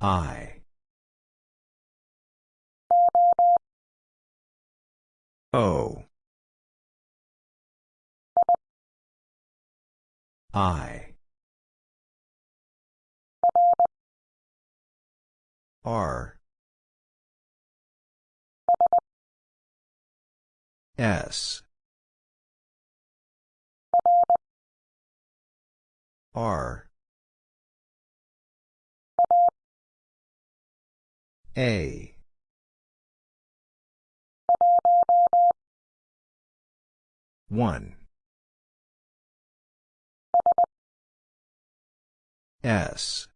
I. O. I. R. S. R. A. One. S.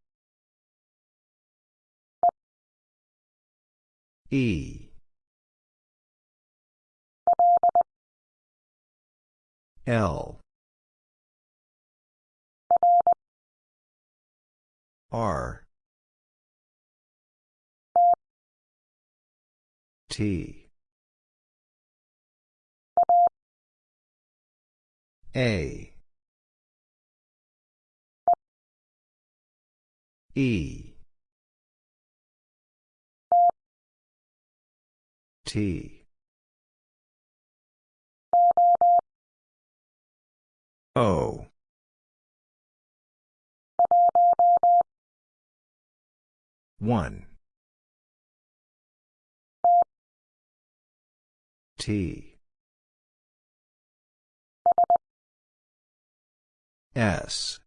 E. L. R. T. A. E. T. O. One. T. S.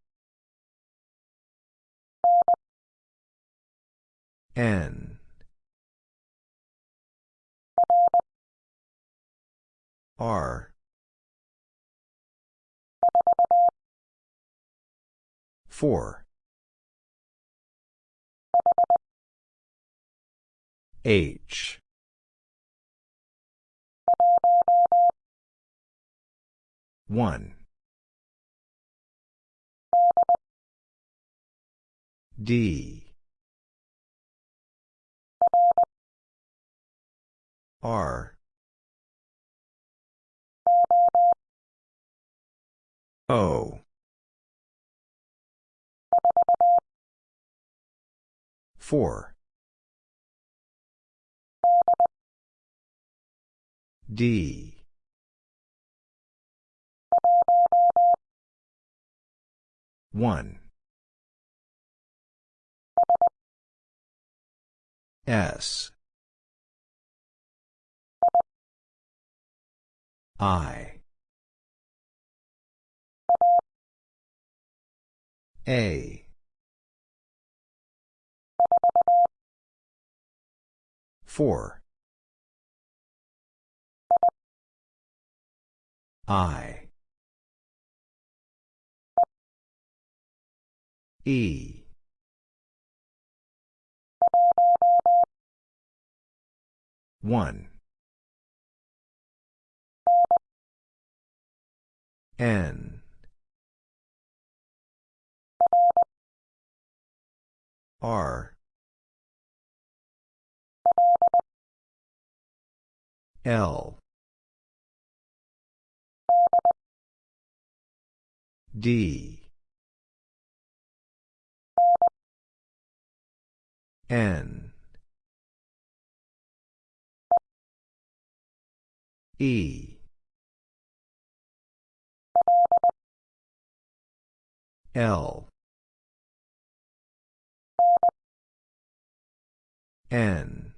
N. R. Four. H. One. D. R. O. Four. D. One. S. I. A. Four. I. E. One. N. R. L. D. N. E. L. N.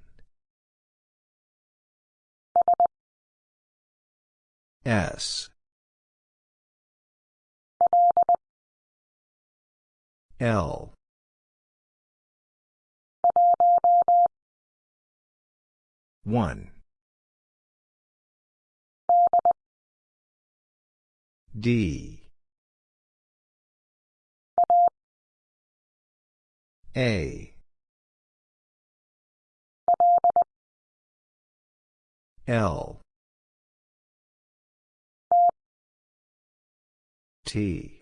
S. L. One. D. A. L. T.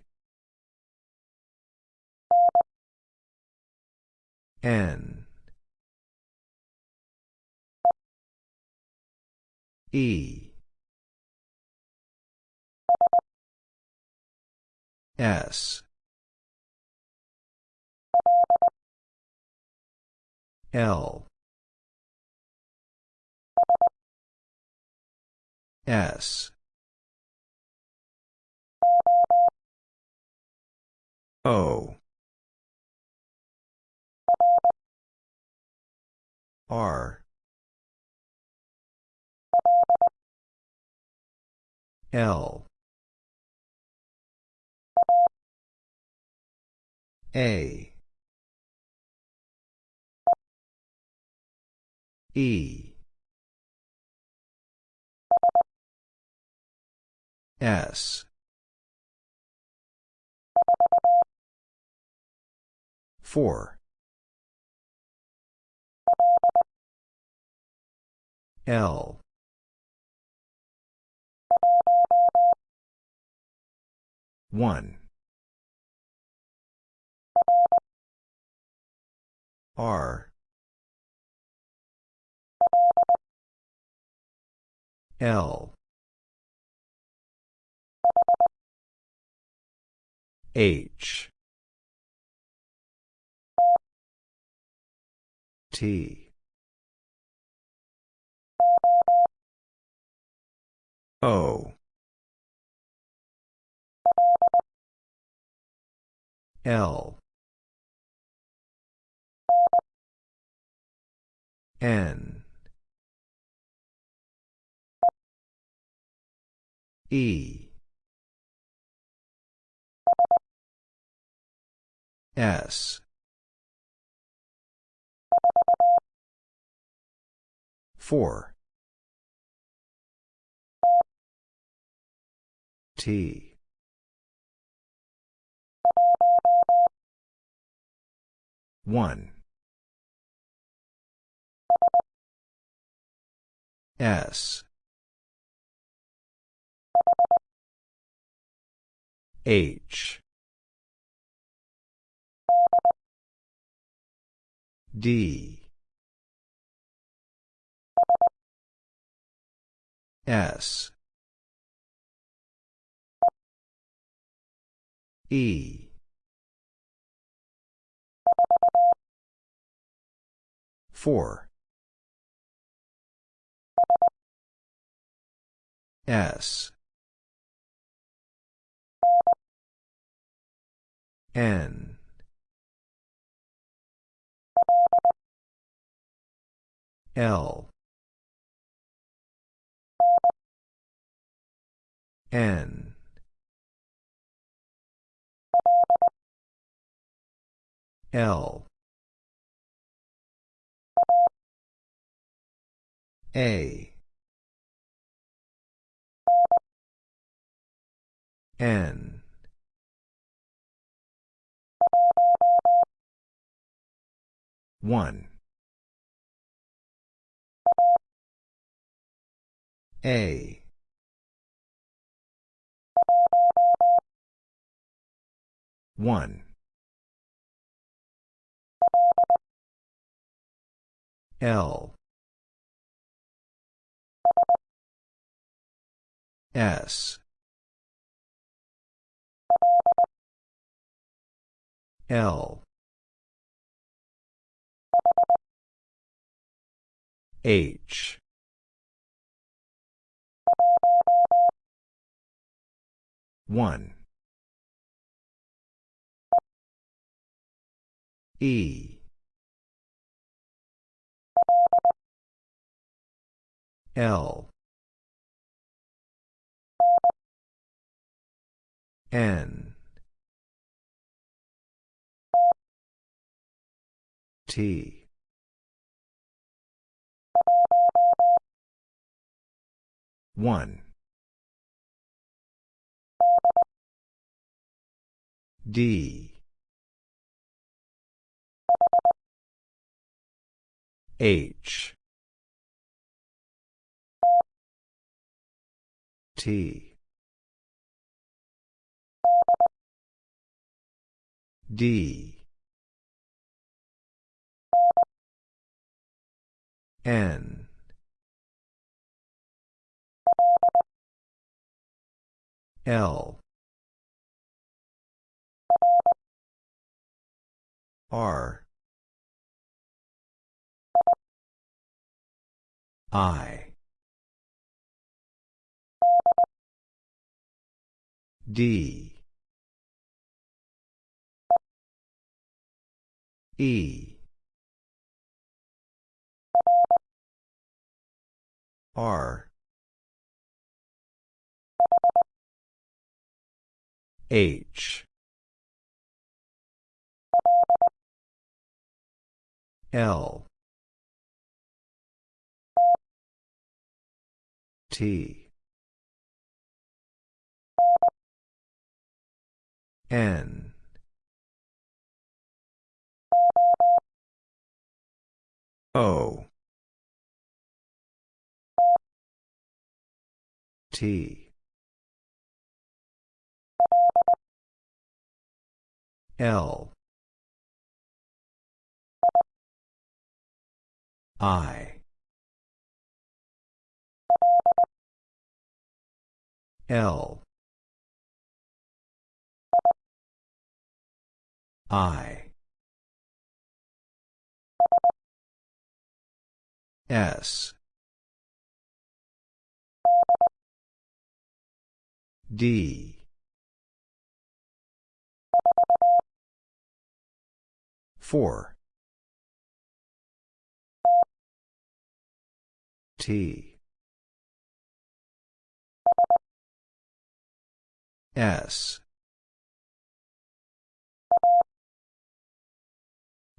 N. E. S. L S O R. L. A. E. S. Four L. One. R. L. H. T O L N E S four T. One. S. H. D. S E. Four. S. N. L. N L. A. N. One. A. One L. S. L. H. One. E L. N. T. One. D. H T D. N. L. R. I. D. E. R. H. L. T. N. O. T. L. I. L. I. S. D. Four. T. S.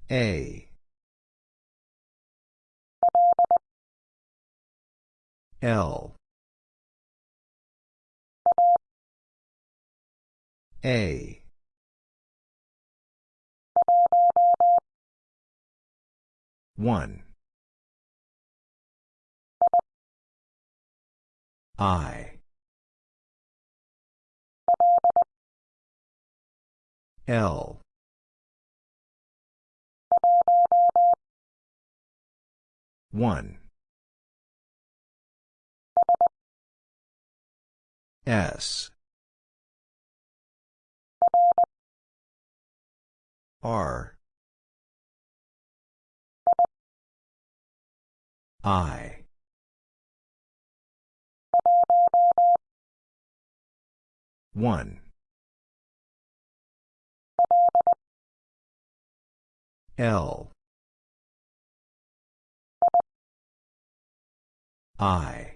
A. L. A. One. I. L. One. S. R. I. One. L. I.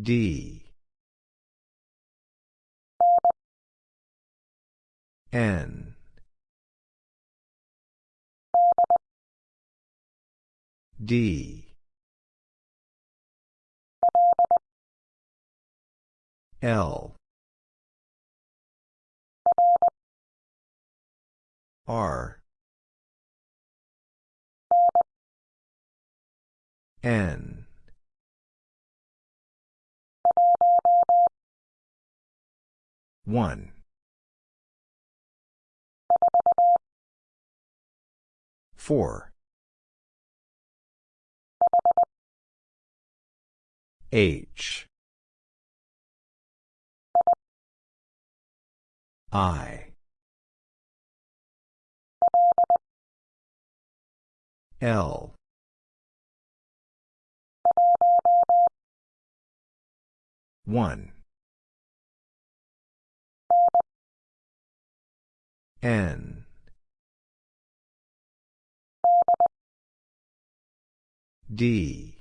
D. N. D. L. R. N. One. Four. H. I. L. One. N. D.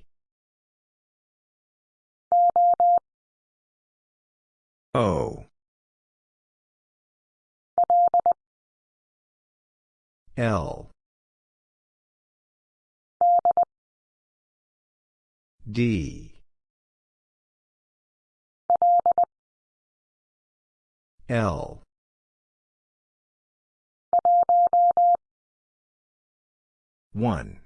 O. L. D. L. One.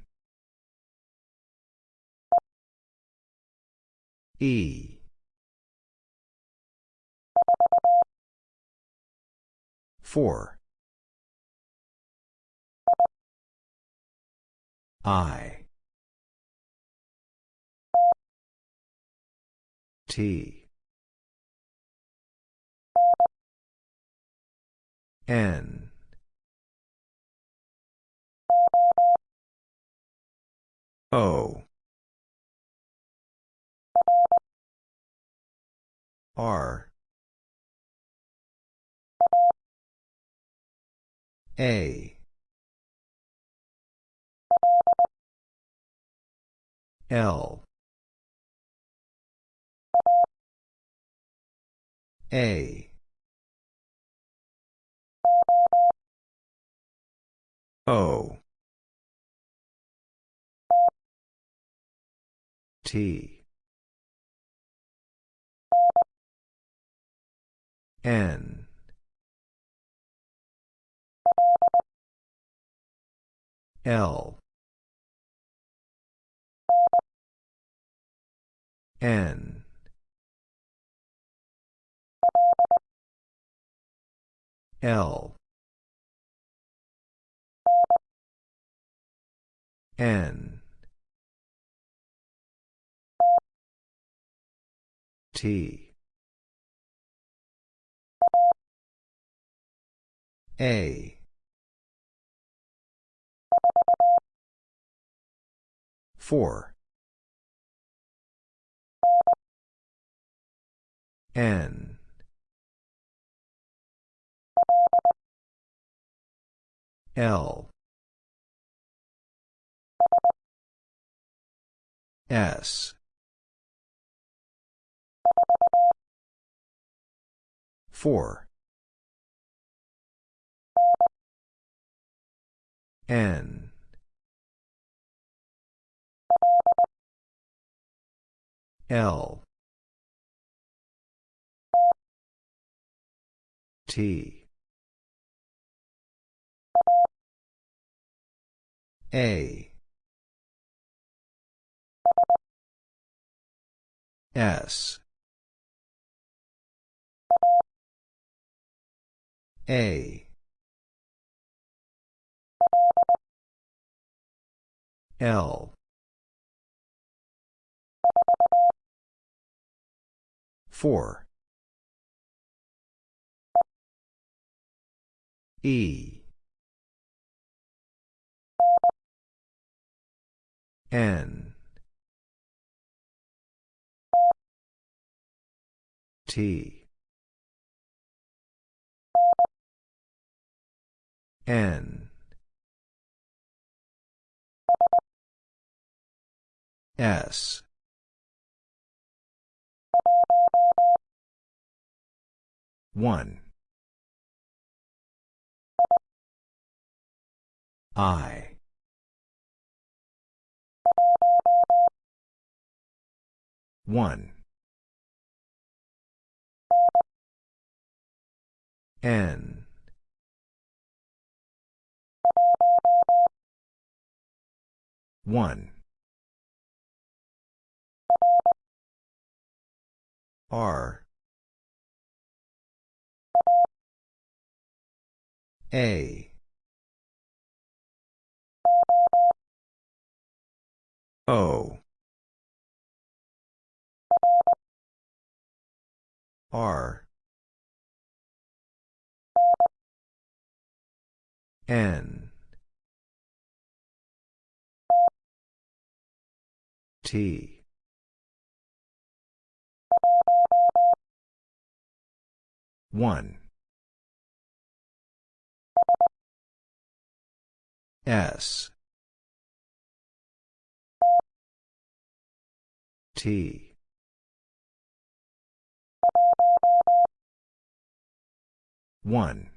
E. Four. I. T. N. O R A L A. O. T. N. L. N L. N. T. A. 4 N L. S. 4 N. L. T A. S. A. L. 4 E N. T. N. S. One. I one. N. One. R. A. O R N T one S T one.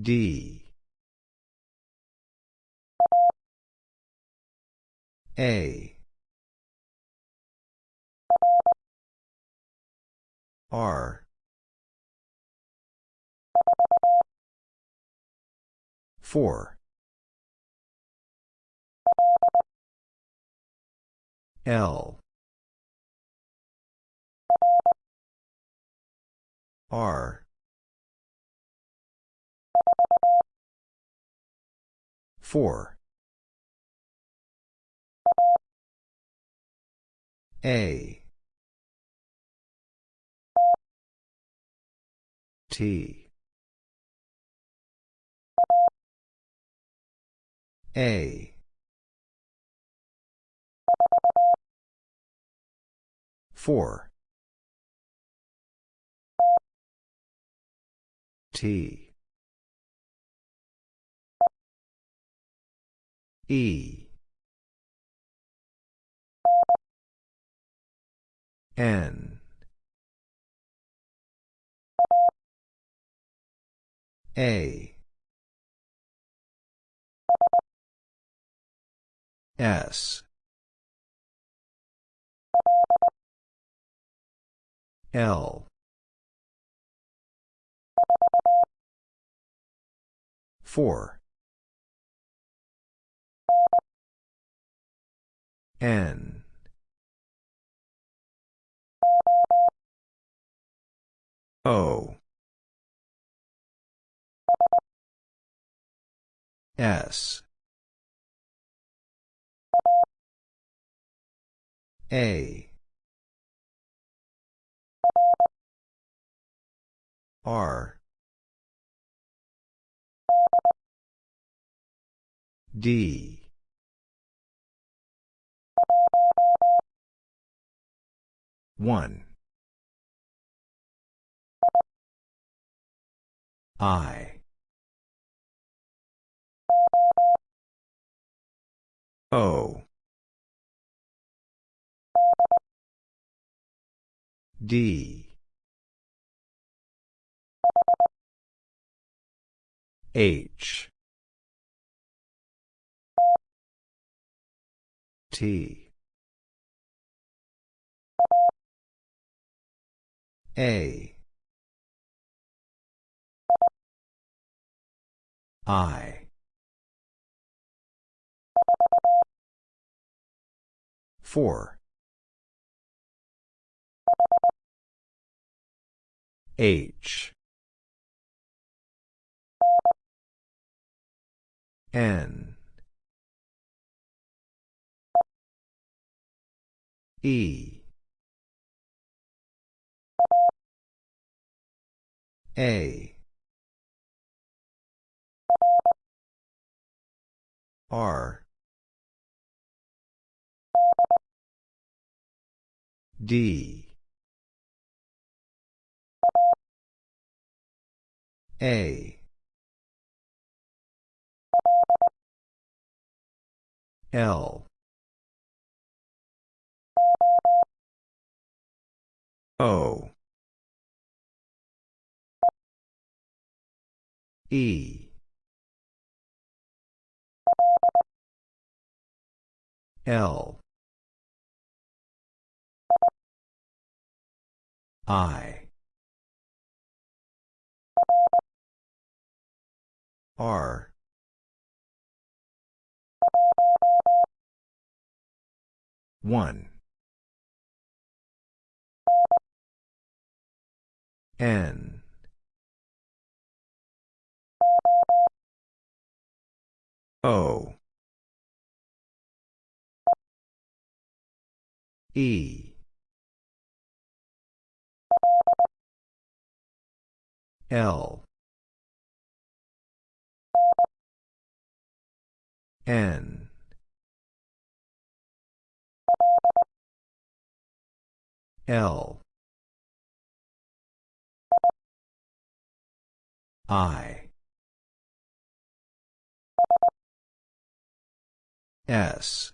D. A. R. 4 L R 4 A T A. Four. T. E. N. A. S. L. Four. N. O. S. A. R. D. One. I. O. D. H. T. A. I. Four. H. N. E. A. R. D. A. L. O. E. L. I. R. One. N. O. E. L. N. L. I. S.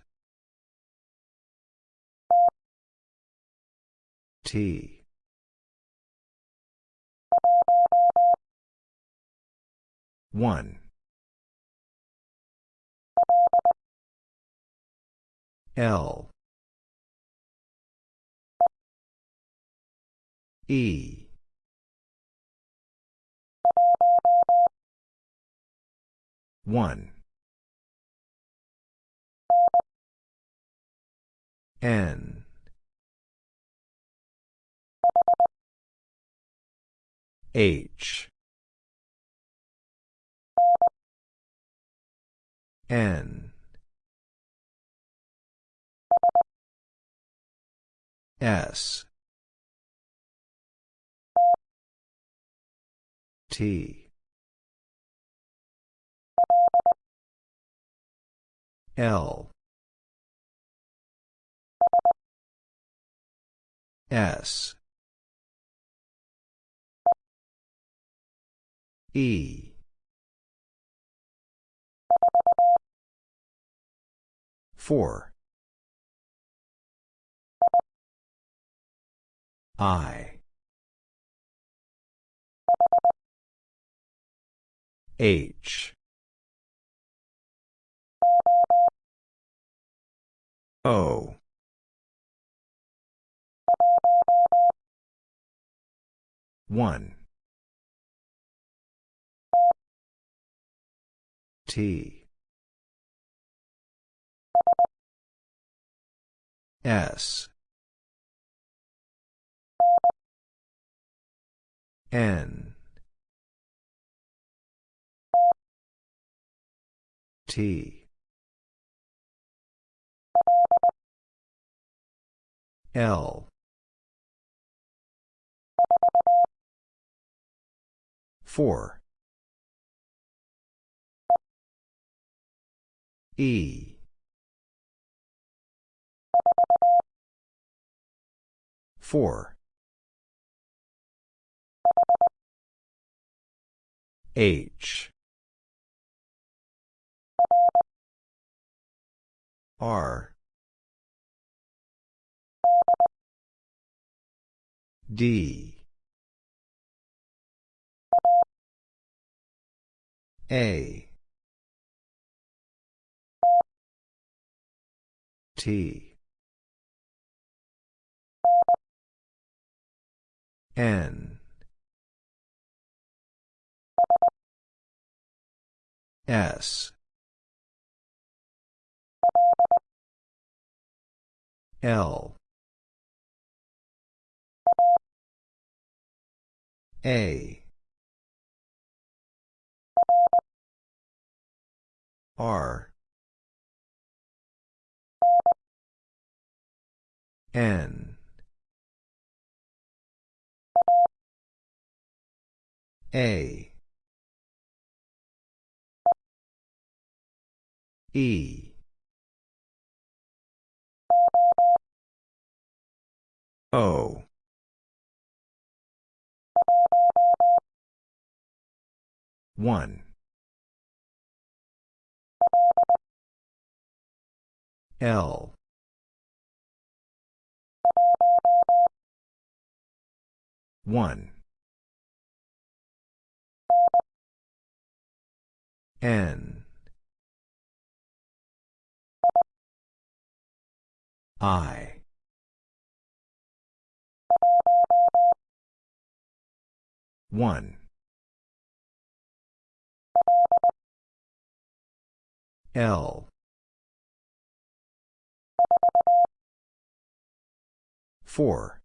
T. One. L. E. One. N. H. N. S. T. L. S. E. Four. I. H O. One. T. S. N. T L. Four. E. Four. H. R D. A. T. N. S. L A. R. N. A. E. O one. L. One. N. I. One L. Four.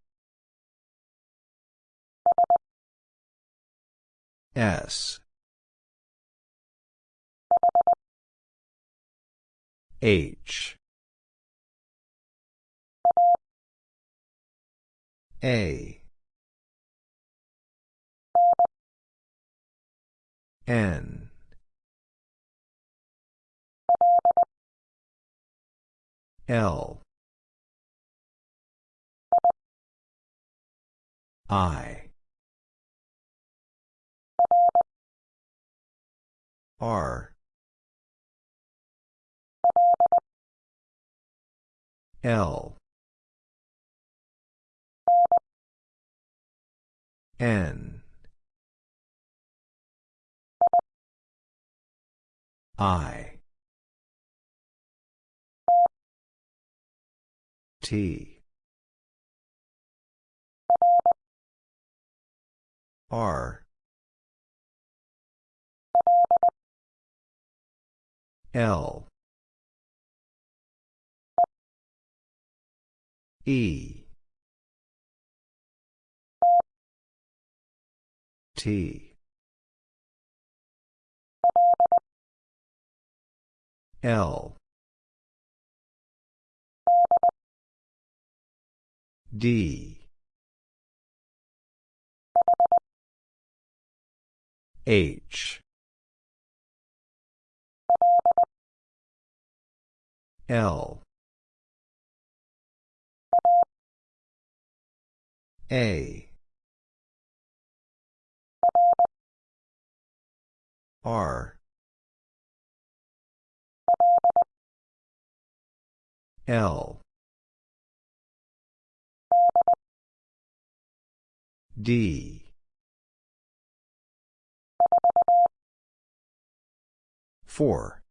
S. H. A. N L. I. R. L. N. I T. R. L. E. T. L D. H. L. A. R. L D. Four.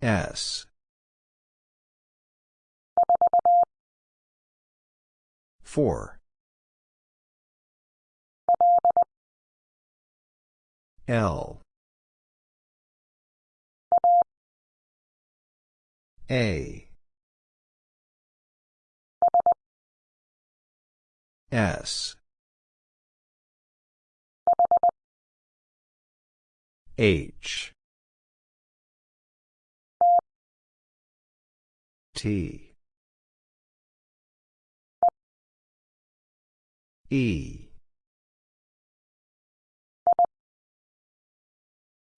S. Four. L. A S. H. T. E.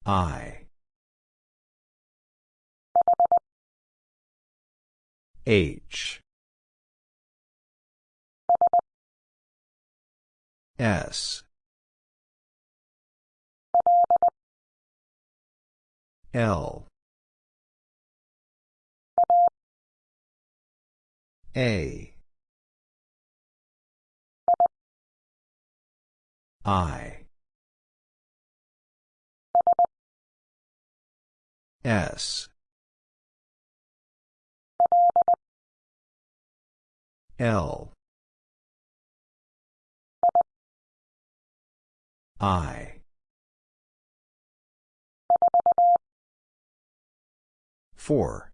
I. H S. L. A. I. S. L I. Four.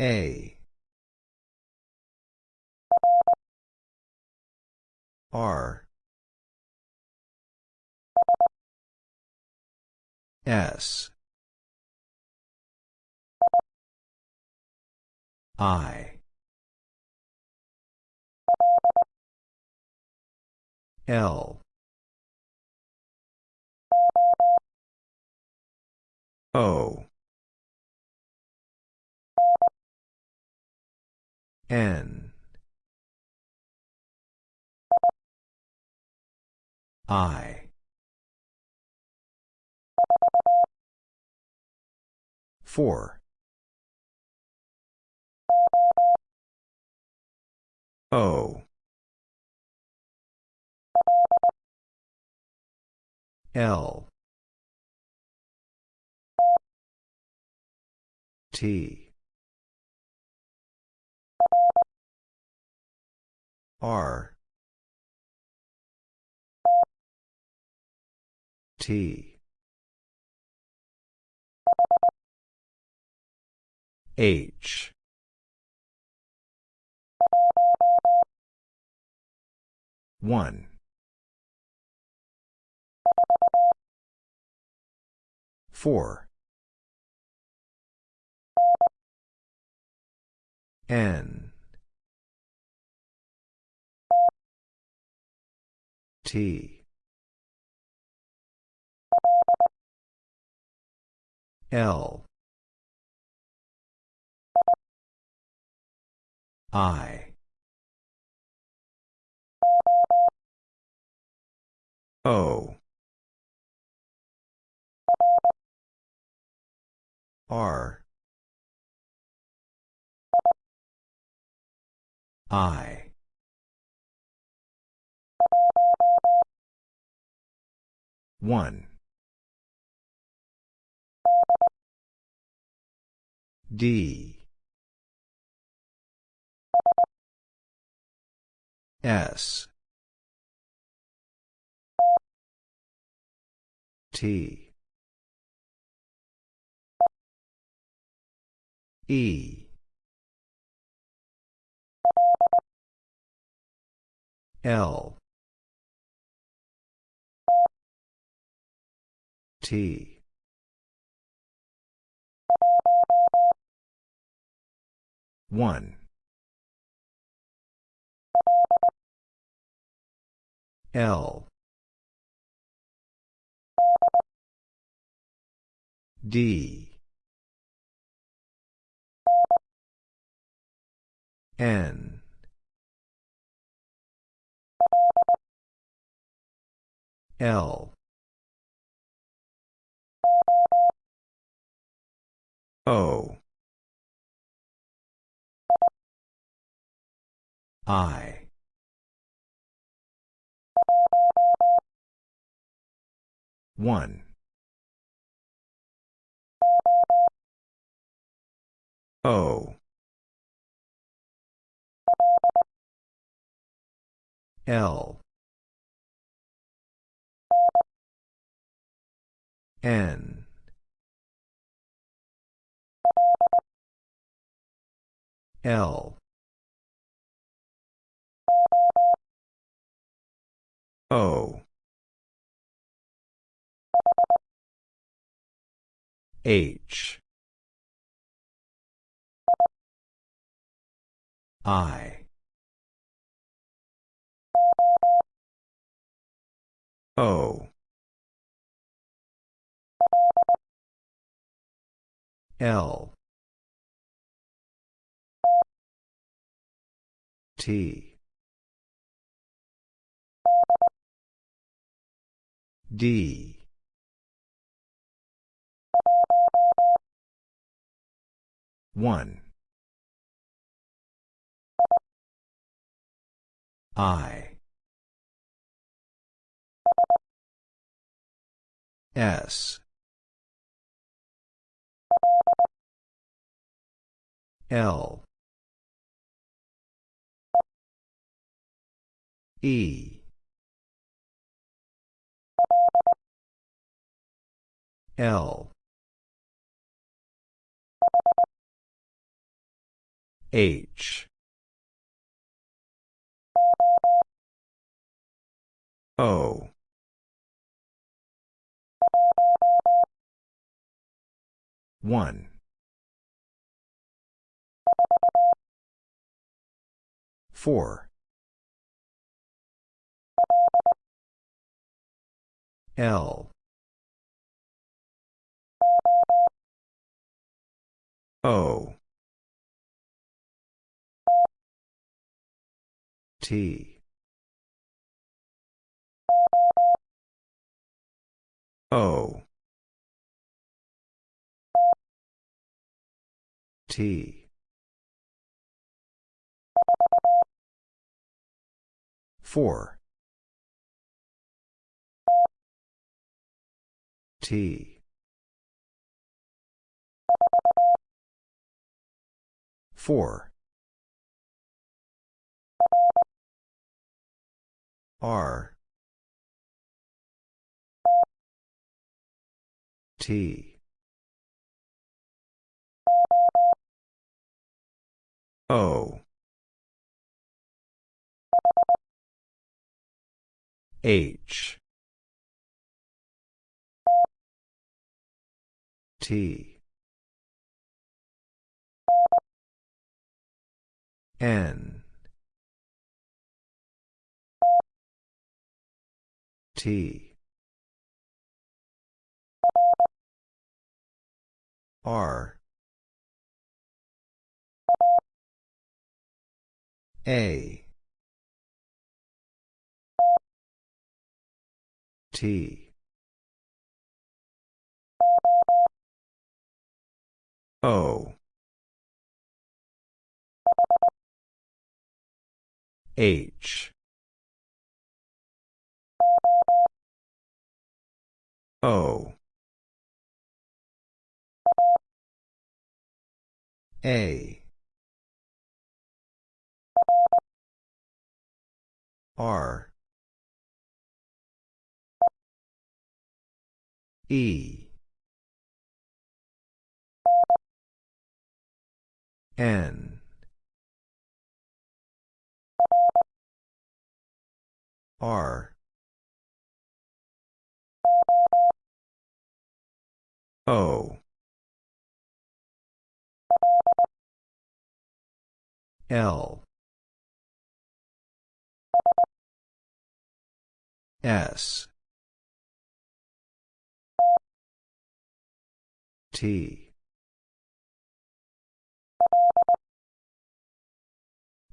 A. R. S. I L. O. N. I. Four. O L. T. R. T. H. One four. N. T. L. I. O R I one D S T E. L. T. One. L. D. N. L. O. I. One. O L. N. L. O. H. I O. L. T. D. One. I S. L. E. L. H. O one. Four. L. O. T. O T. Four. T. Four. R. T O H T N T R A. T. O. H. O. A R. E. N. R. O. L S T.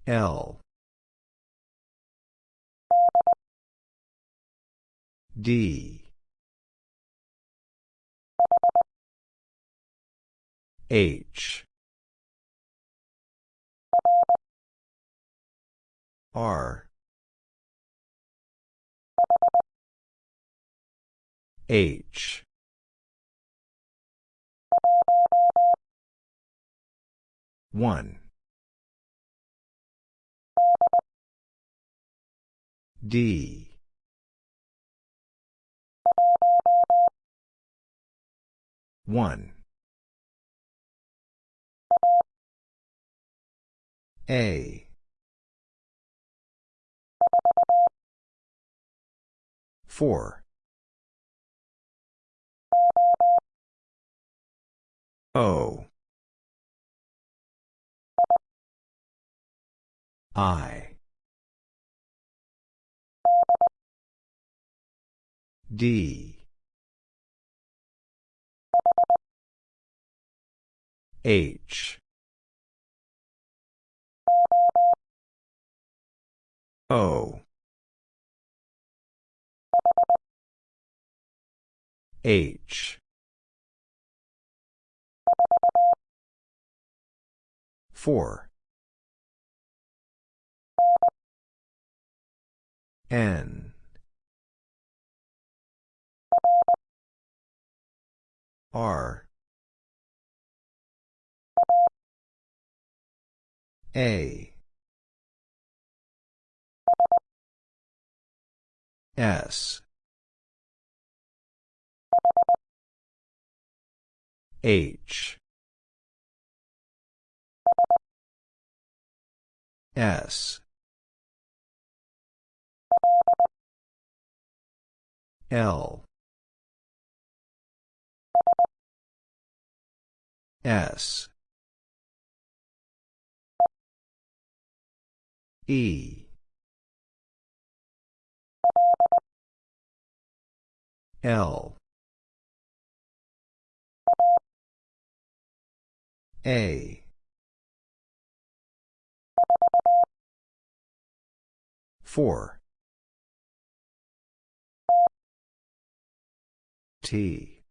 L. D. H. R. H. One. D. One. A. Four. O. I. D. H. O. H. Four. N. R. A. S. H. S. L. S. E. L. A. Four. T.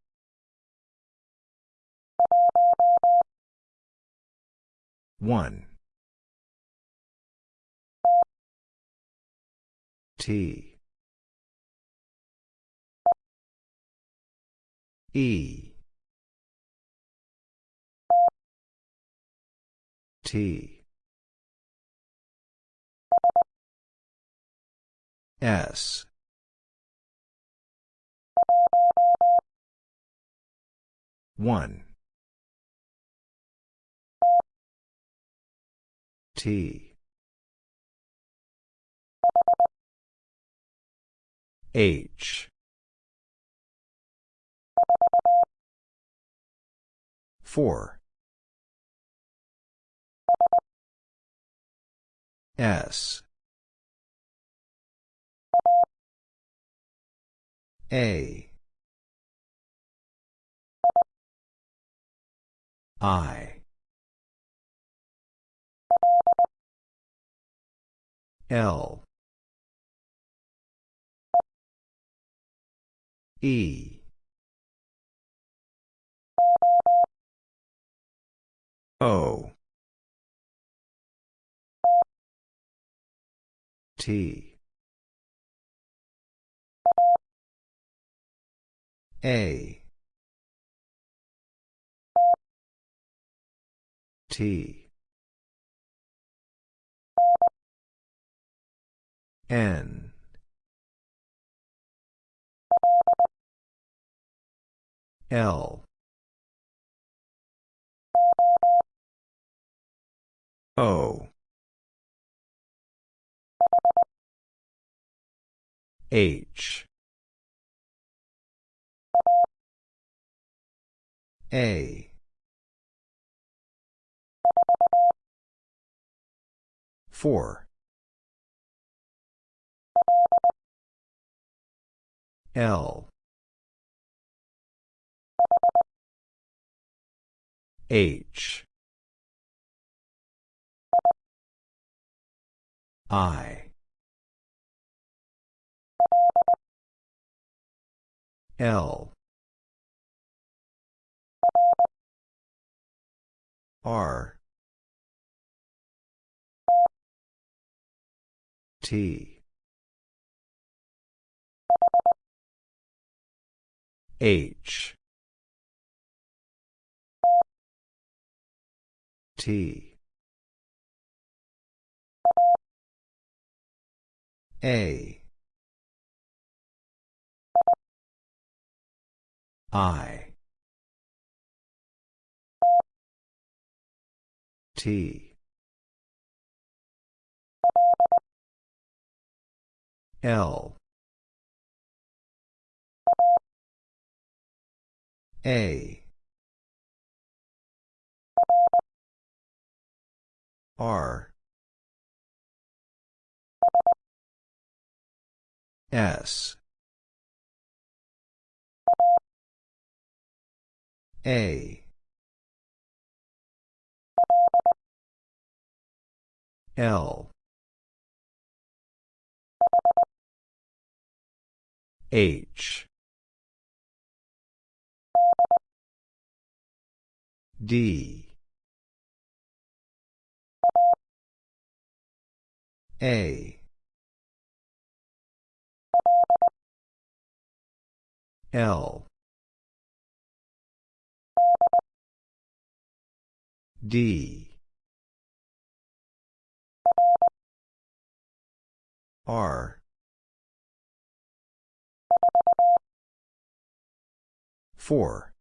One. T. E. T. S. One. T. H. Four. S. A. I. L. E. O. T. A. T. N. L. O. H. A. Four. L. H I L. R. T. H. T. A I T L A R S A. L. H. D. A. L D. R. four.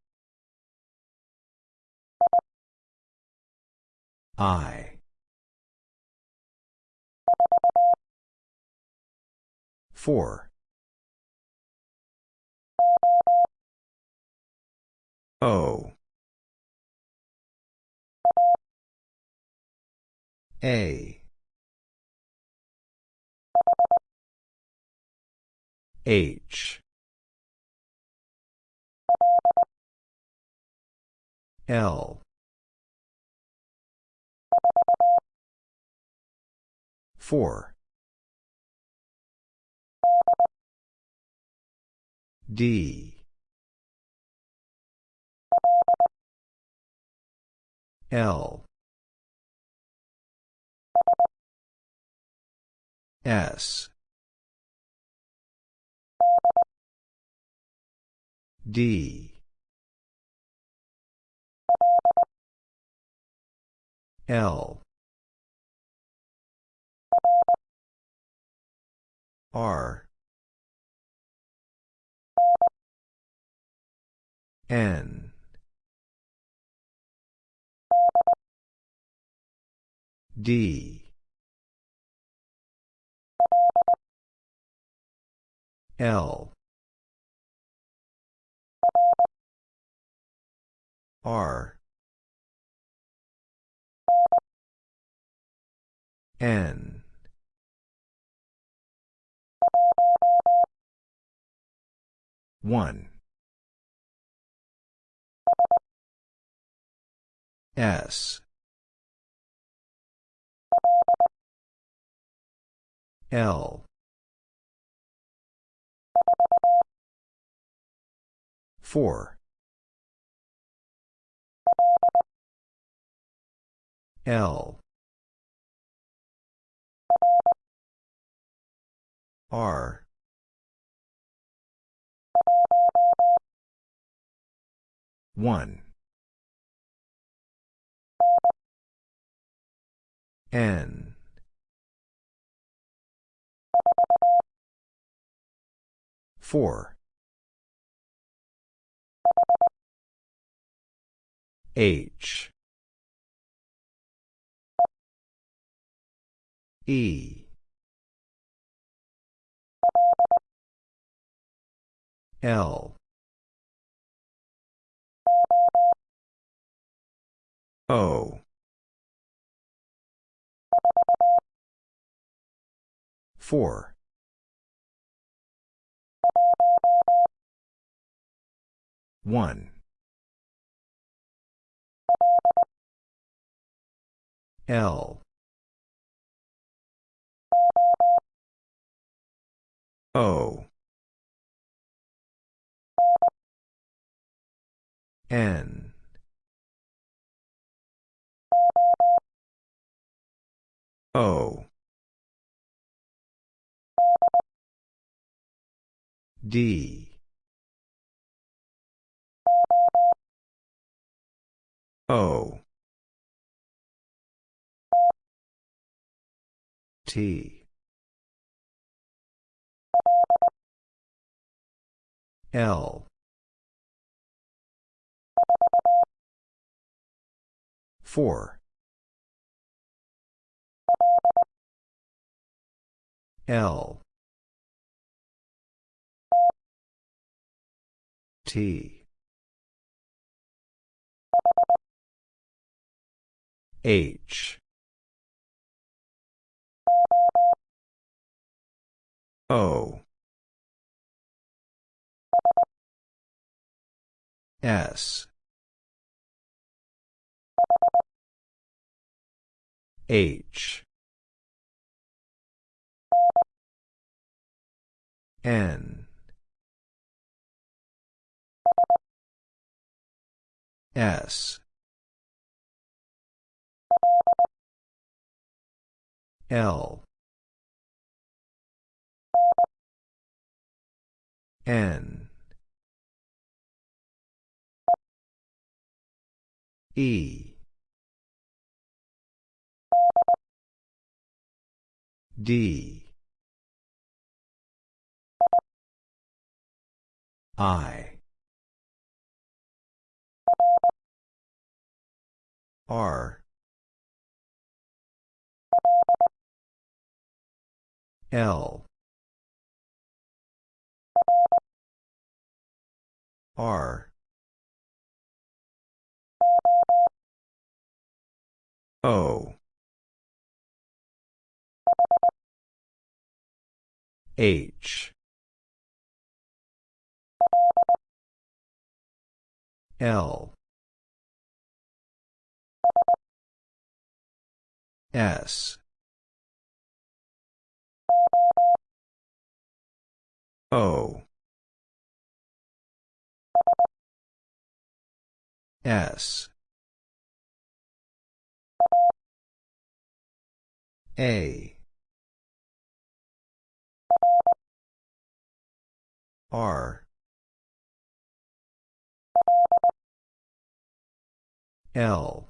I. four. O A. H. L. Four. D. L S. D. L. R. N. D L. R. N. One. S. L four. L. R. One. N four. H. E. L. O. Four one. L. O. N. O D. O. T. L. Four. L T. H. O. S. H. N S. L. N. E. D. I R. L. R. O. H. L S. O. S. A. R. L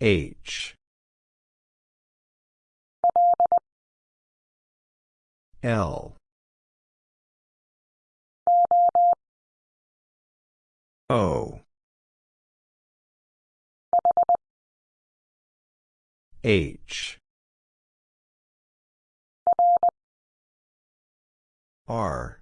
H. L. O. H. R